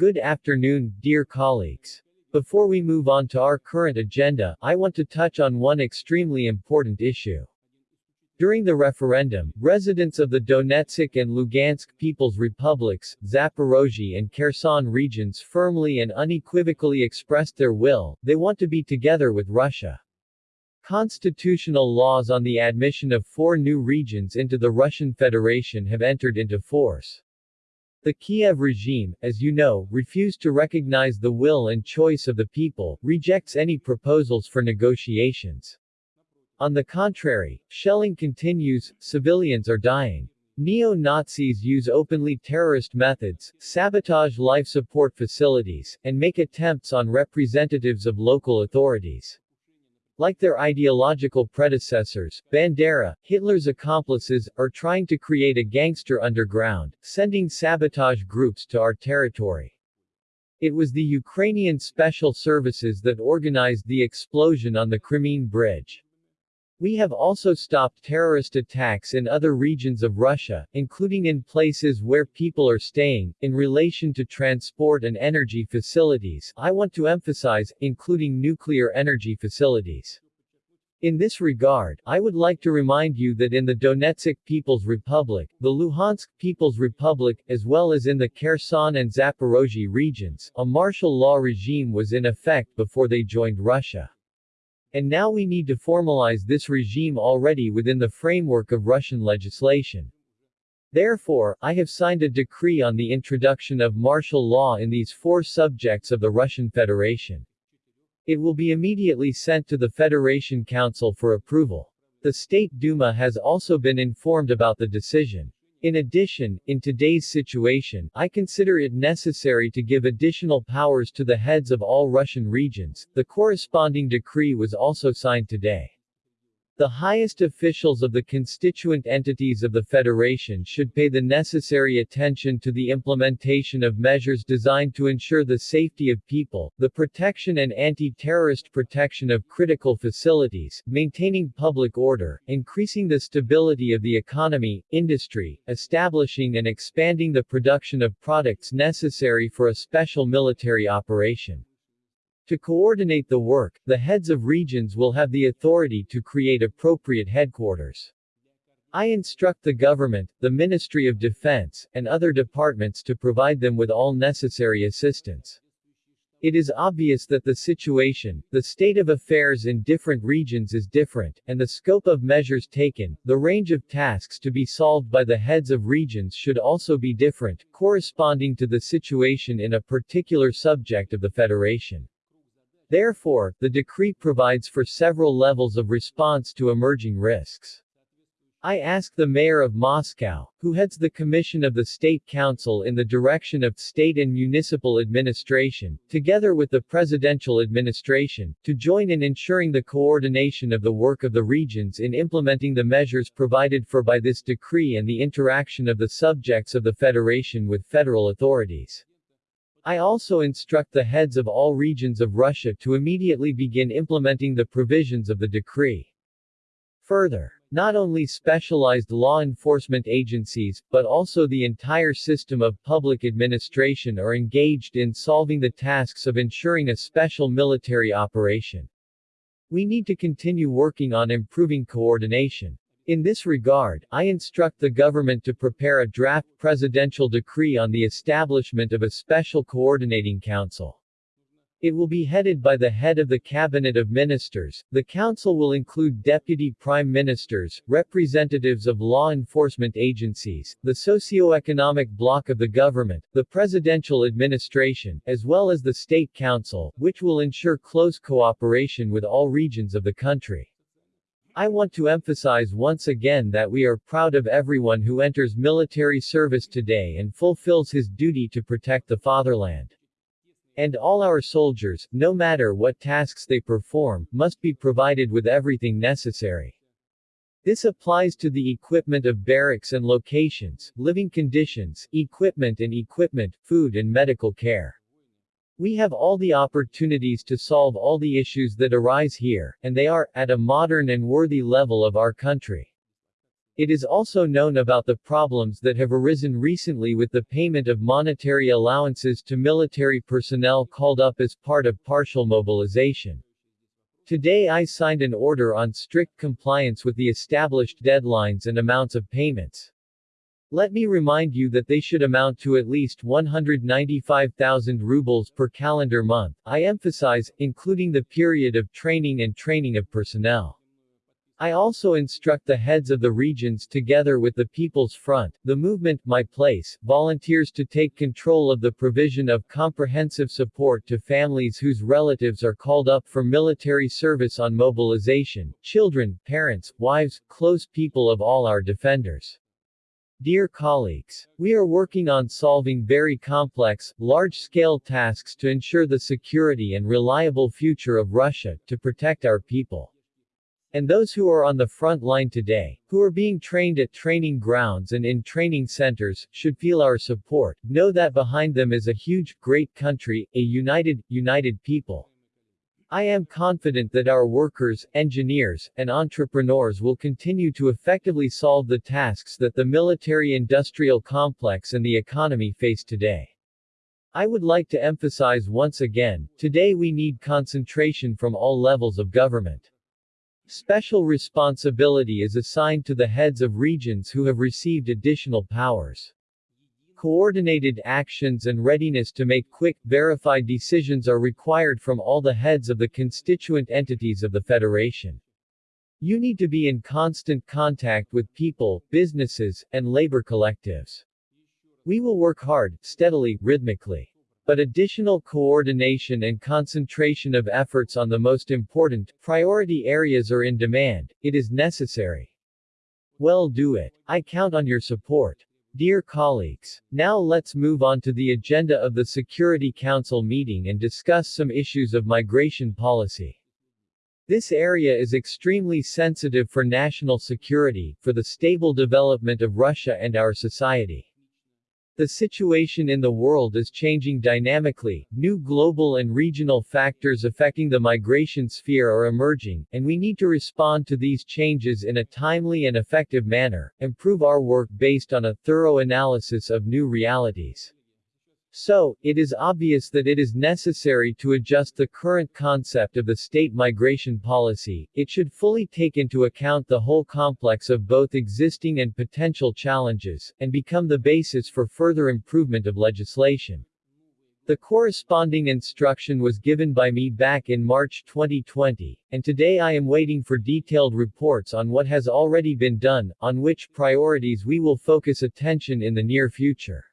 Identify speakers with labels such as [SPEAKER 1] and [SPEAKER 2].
[SPEAKER 1] Good afternoon, dear colleagues. Before we move on to our current agenda, I want to touch on one extremely important issue. During the referendum, residents of the Donetsk and Lugansk People's Republics, Zaporozhye and Kherson regions firmly and unequivocally expressed their will, they want to be together with Russia. Constitutional laws on the admission of four new regions into the Russian Federation have entered into force. The Kiev regime, as you know, refused to recognize the will and choice of the people, rejects any proposals for negotiations. On the contrary, shelling continues, civilians are dying. Neo-Nazis use openly terrorist methods, sabotage life support facilities, and make attempts on representatives of local authorities. Like their ideological predecessors, Bandera, Hitler's accomplices, are trying to create a gangster underground, sending sabotage groups to our territory. It was the Ukrainian special services that organized the explosion on the Crimean Bridge. We have also stopped terrorist attacks in other regions of Russia, including in places where people are staying. In relation to transport and energy facilities, I want to emphasize, including nuclear energy facilities. In this regard, I would like to remind you that in the Donetsk People's Republic, the Luhansk People's Republic, as well as in the Kherson and Zaporozhye regions, a martial law regime was in effect before they joined Russia. And now we need to formalize this regime already within the framework of Russian legislation. Therefore, I have signed a decree on the introduction of martial law in these four subjects of the Russian Federation. It will be immediately sent to the Federation Council for approval. The State Duma has also been informed about the decision. In addition, in today's situation, I consider it necessary to give additional powers to the heads of all Russian regions. The corresponding decree was also signed today. The highest officials of the constituent entities of the Federation should pay the necessary attention to the implementation of measures designed to ensure the safety of people, the protection and anti-terrorist protection of critical facilities, maintaining public order, increasing the stability of the economy, industry, establishing and expanding the production of products necessary for a special military operation. To coordinate the work, the heads of regions will have the authority to create appropriate headquarters. I instruct the government, the Ministry of Defense, and other departments to provide them with all necessary assistance. It is obvious that the situation, the state of affairs in different regions is different, and the scope of measures taken, the range of tasks to be solved by the heads of regions should also be different, corresponding to the situation in a particular subject of the Federation. Therefore, the decree provides for several levels of response to emerging risks. I ask the mayor of Moscow, who heads the Commission of the State Council in the direction of state and municipal administration, together with the presidential administration, to join in ensuring the coordination of the work of the regions in implementing the measures provided for by this decree and the interaction of the subjects of the Federation with federal authorities. I also instruct the heads of all regions of Russia to immediately begin implementing the provisions of the decree. Further, not only specialized law enforcement agencies, but also the entire system of public administration are engaged in solving the tasks of ensuring a special military operation. We need to continue working on improving coordination. In this regard, I instruct the government to prepare a draft presidential decree on the establishment of a special coordinating council. It will be headed by the head of the Cabinet of Ministers. The council will include deputy prime ministers, representatives of law enforcement agencies, the socio-economic bloc of the government, the presidential administration, as well as the state council, which will ensure close cooperation with all regions of the country. I want to emphasize once again that we are proud of everyone who enters military service today and fulfills his duty to protect the fatherland. And all our soldiers, no matter what tasks they perform, must be provided with everything necessary. This applies to the equipment of barracks and locations, living conditions, equipment and equipment, food and medical care. We have all the opportunities to solve all the issues that arise here, and they are, at a modern and worthy level of our country. It is also known about the problems that have arisen recently with the payment of monetary allowances to military personnel called up as part of partial mobilization. Today I signed an order on strict compliance with the established deadlines and amounts of payments. Let me remind you that they should amount to at least 195,000 rubles per calendar month, I emphasize, including the period of training and training of personnel. I also instruct the heads of the regions together with the People's Front, the movement My Place, volunteers to take control of the provision of comprehensive support to families whose relatives are called up for military service on mobilization, children, parents, wives, close people of all our defenders. Dear colleagues, we are working on solving very complex, large-scale tasks to ensure the security and reliable future of Russia, to protect our people. And those who are on the front line today, who are being trained at training grounds and in training centers, should feel our support, know that behind them is a huge, great country, a united, united people. I am confident that our workers, engineers, and entrepreneurs will continue to effectively solve the tasks that the military-industrial complex and the economy face today. I would like to emphasize once again, today we need concentration from all levels of government. Special responsibility is assigned to the heads of regions who have received additional powers. Coordinated actions and readiness to make quick, verified decisions are required from all the heads of the constituent entities of the Federation. You need to be in constant contact with people, businesses, and labor collectives. We will work hard, steadily, rhythmically. But additional coordination and concentration of efforts on the most important, priority areas are in demand, it is necessary. Well do it. I count on your support. Dear colleagues, now let's move on to the agenda of the Security Council meeting and discuss some issues of migration policy. This area is extremely sensitive for national security, for the stable development of Russia and our society. The situation in the world is changing dynamically, new global and regional factors affecting the migration sphere are emerging, and we need to respond to these changes in a timely and effective manner, improve our work based on a thorough analysis of new realities. So, it is obvious that it is necessary to adjust the current concept of the state migration policy, it should fully take into account the whole complex of both existing and potential challenges, and become the basis for further improvement of legislation. The corresponding instruction was given by me back in March 2020, and today I am waiting for detailed reports on what has already been done, on which priorities we will focus attention in the near future.